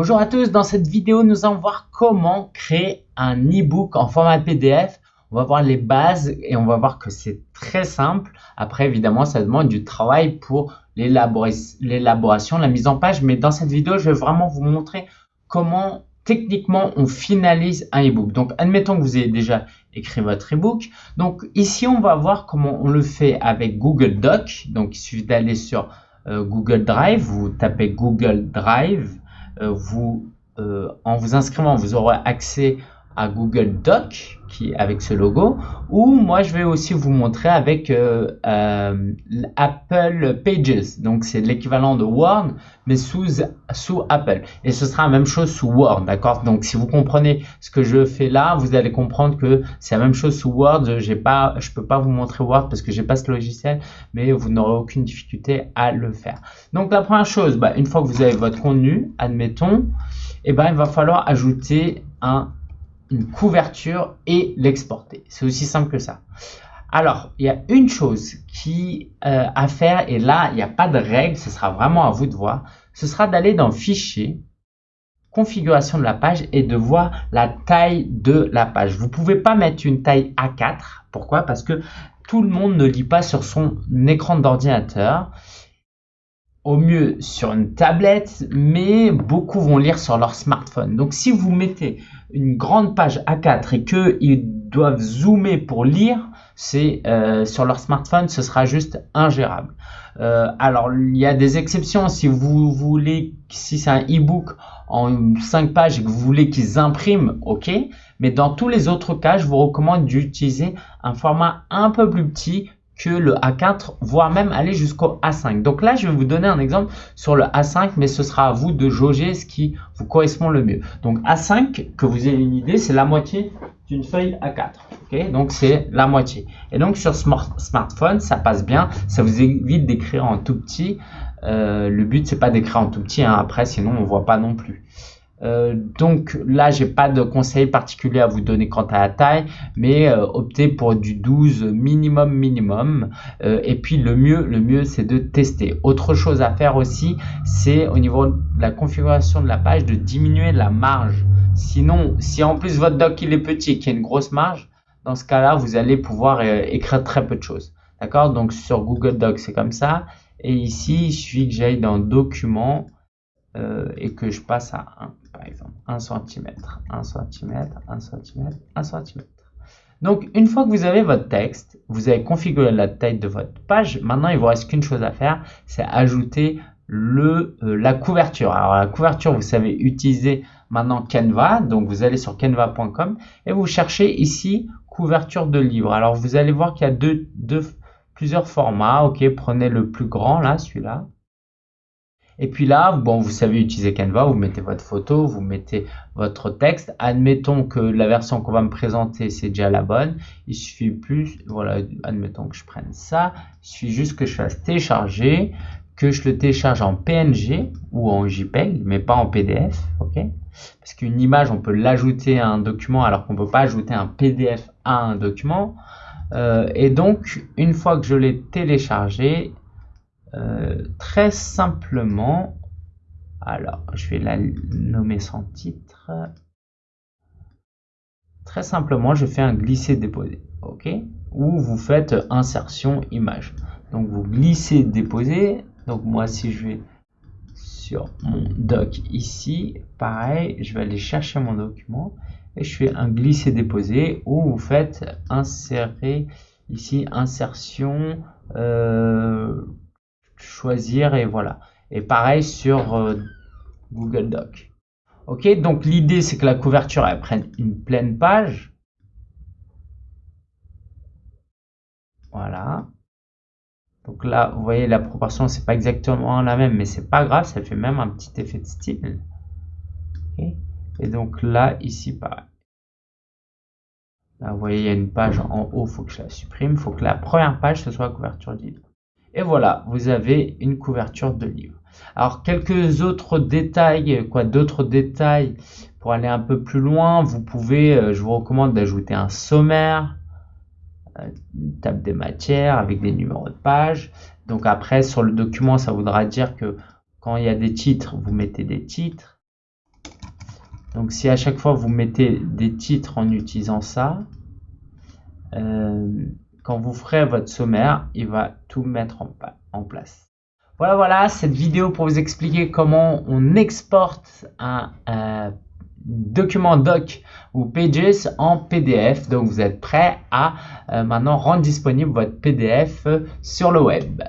Bonjour à tous, dans cette vidéo nous allons voir comment créer un e-book en format PDF. On va voir les bases et on va voir que c'est très simple. Après évidemment ça demande du travail pour l'élaboration, la mise en page. Mais dans cette vidéo je vais vraiment vous montrer comment techniquement on finalise un e-book. Donc admettons que vous ayez déjà écrit votre e-book. Donc ici on va voir comment on le fait avec Google Doc. Donc il suffit d'aller sur euh, Google Drive, vous tapez Google Drive vous, euh, en vous inscrivant, vous aurez accès à Google Doc qui avec ce logo ou moi je vais aussi vous montrer avec euh, Apple Pages. Donc c'est l'équivalent de Word mais sous, sous Apple. Et ce sera la même chose sous Word d'accord? Donc si vous comprenez ce que je fais là vous allez comprendre que c'est la même chose sous Word. J'ai pas je peux pas vous montrer Word parce que j'ai pas ce logiciel mais vous n'aurez aucune difficulté à le faire. Donc la première chose bah, une fois que vous avez votre contenu admettons et eh ben il va falloir ajouter un une couverture et l'exporter. C'est aussi simple que ça. Alors, il y a une chose qui euh, à faire, et là, il n'y a pas de règle, ce sera vraiment à vous de voir. Ce sera d'aller dans Fichier, Configuration de la page et de voir la taille de la page. Vous pouvez pas mettre une taille A4. Pourquoi? Parce que tout le monde ne lit pas sur son écran d'ordinateur au mieux sur une tablette, mais beaucoup vont lire sur leur smartphone. Donc si vous mettez une grande page A4 et qu'ils doivent zoomer pour lire, c'est euh, sur leur smartphone, ce sera juste ingérable. Euh, alors il y a des exceptions si vous voulez, si c'est un e-book en 5 pages et que vous voulez qu'ils impriment, ok. Mais dans tous les autres cas, je vous recommande d'utiliser un format un peu plus petit que le A4, voire même aller jusqu'au A5. Donc là, je vais vous donner un exemple sur le A5, mais ce sera à vous de jauger ce qui vous correspond le mieux. Donc A5, que vous ayez une idée, c'est la moitié d'une feuille A4. ok? Donc c'est la moitié. Et donc sur smartphone, ça passe bien. Ça vous évite d'écrire en tout petit. Euh, le but, c'est pas d'écrire en tout petit. Hein. Après, sinon, on voit pas non plus. Euh, donc là, j'ai pas de conseil particulier à vous donner quant à la taille, mais euh, optez pour du 12 minimum minimum. Euh, et puis le mieux, le mieux, c'est de tester. Autre chose à faire aussi, c'est au niveau de la configuration de la page de diminuer la marge. Sinon, si en plus votre doc il est petit et qu'il y a une grosse marge, dans ce cas-là, vous allez pouvoir écrire très peu de choses. D'accord? Donc sur Google Docs, c'est comme ça. Et ici, il suffit que j'aille dans Documents et que je passe à 1 par exemple 1 cm, 1 cm, 1 cm, 1 cm. Donc, une fois que vous avez votre texte, vous avez configuré la taille de votre page, maintenant il vous reste qu'une chose à faire, c'est ajouter euh, la couverture. Alors la couverture, vous savez utiliser maintenant Canva, donc vous allez sur canva.com et vous cherchez ici couverture de livre. Alors vous allez voir qu'il y a deux, plusieurs formats. Ok, prenez le plus grand là, celui-là. Et puis là, bon, vous savez utiliser Canva, vous mettez votre photo, vous mettez votre texte. Admettons que la version qu'on va me présenter, c'est déjà la bonne. Il suffit plus, voilà, admettons que je prenne ça. Il suffit juste que je fasse télécharger, que je le télécharge en PNG ou en JPEG, mais pas en PDF, ok? Parce qu'une image, on peut l'ajouter à un document alors qu'on ne peut pas ajouter un PDF à un document. Euh, et donc, une fois que je l'ai téléchargé, euh, très simplement, alors je vais la nommer sans titre. Très simplement, je fais un glisser-déposer, ok? Ou vous faites insertion image. Donc vous glissez déposer. Donc moi, si je vais sur mon doc ici, pareil, je vais aller chercher mon document et je fais un glisser déposer ou vous faites insérer ici insertion euh, choisir et voilà. Et pareil sur euh, Google Doc. Ok, donc l'idée c'est que la couverture elle prenne une pleine page. Voilà. Donc là, vous voyez la proportion c'est pas exactement la même, mais c'est pas grave, ça fait même un petit effet de style. Et donc là, ici pareil. Là, vous voyez, il y a une page en haut, faut que je la supprime. Il faut que la première page ce soit la couverture d'idée. Et voilà, vous avez une couverture de livre. Alors, quelques autres détails, quoi d'autres détails pour aller un peu plus loin, vous pouvez, euh, je vous recommande d'ajouter un sommaire, euh, une table des matières avec des numéros de page. Donc après, sur le document, ça voudra dire que quand il y a des titres, vous mettez des titres. Donc si à chaque fois vous mettez des titres en utilisant ça, euh, quand vous ferez votre sommaire, il va tout mettre en, place. Voilà, voilà, cette vidéo pour vous expliquer comment on exporte un, document doc ou pages en PDF. Donc vous êtes prêt à euh, maintenant rendre disponible votre PDF sur le web.